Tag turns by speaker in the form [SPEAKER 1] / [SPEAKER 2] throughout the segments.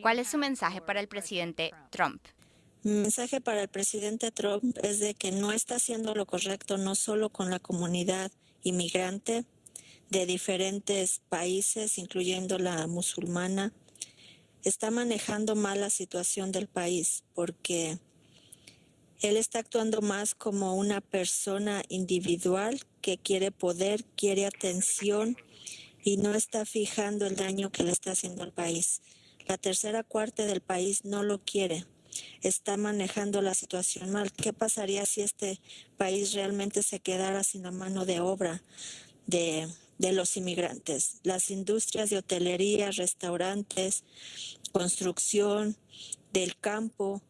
[SPEAKER 1] ¿Cuál es su mensaje para el presidente Trump?
[SPEAKER 2] Mi mensaje para el presidente Trump es de que no está haciendo lo correcto no solo con la comunidad inmigrante de diferentes países, incluyendo la musulmana, está manejando mal la situación del país porque él está actuando más como una persona individual que quiere poder, quiere atención y no está fijando el daño que le está haciendo al país. La tercera cuarta del país no lo quiere. Está manejando la situación mal. ¿Qué pasaría si este país realmente se quedara sin la mano de obra de, de los inmigrantes? Las industrias de hotelería, restaurantes, construcción, del campo,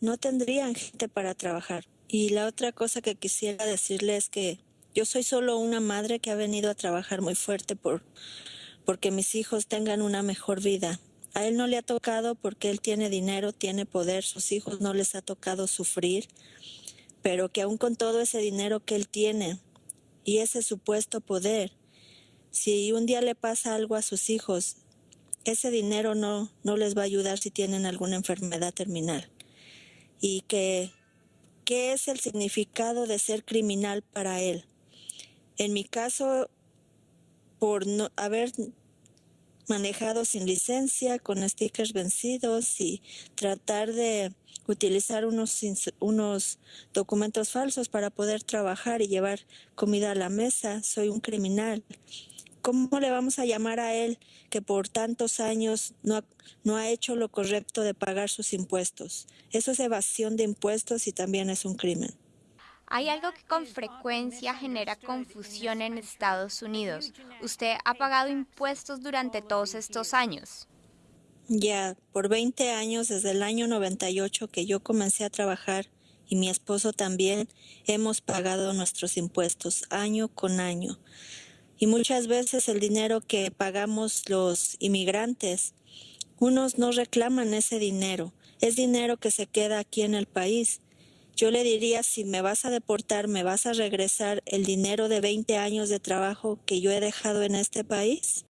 [SPEAKER 2] no tendrían gente para trabajar. Y la otra cosa que quisiera decirle es que yo soy solo una madre que ha venido a trabajar muy fuerte por porque mis hijos tengan una mejor vida. A él no le ha tocado porque él tiene dinero, tiene poder, sus hijos no les ha tocado sufrir, pero que aún con todo ese dinero que él tiene y ese supuesto poder, si un día le pasa algo a sus hijos, ese dinero no, no les va a ayudar si tienen alguna enfermedad terminal. Y que, ¿qué es el significado de ser criminal para él? En mi caso, por no haber manejado sin licencia, con stickers vencidos y tratar de utilizar unos, unos documentos falsos para poder trabajar y llevar comida a la mesa, soy un criminal. ¿Cómo le vamos a llamar a él que por tantos años no no ha hecho lo correcto de pagar sus impuestos? Eso es evasión de impuestos y también es un crimen.
[SPEAKER 1] Hay algo que con frecuencia genera confusión en Estados Unidos. ¿Usted ha pagado impuestos durante todos estos años?
[SPEAKER 2] Ya, por 20 años, desde el año 98 que yo comencé a trabajar y mi esposo también, hemos pagado nuestros impuestos año con año. Y muchas veces el dinero que pagamos los inmigrantes, unos no reclaman ese dinero. Es dinero que se queda aquí en el país yo le diría, si me vas a deportar, ¿me vas a regresar el dinero de 20 años de trabajo que yo he dejado en este país?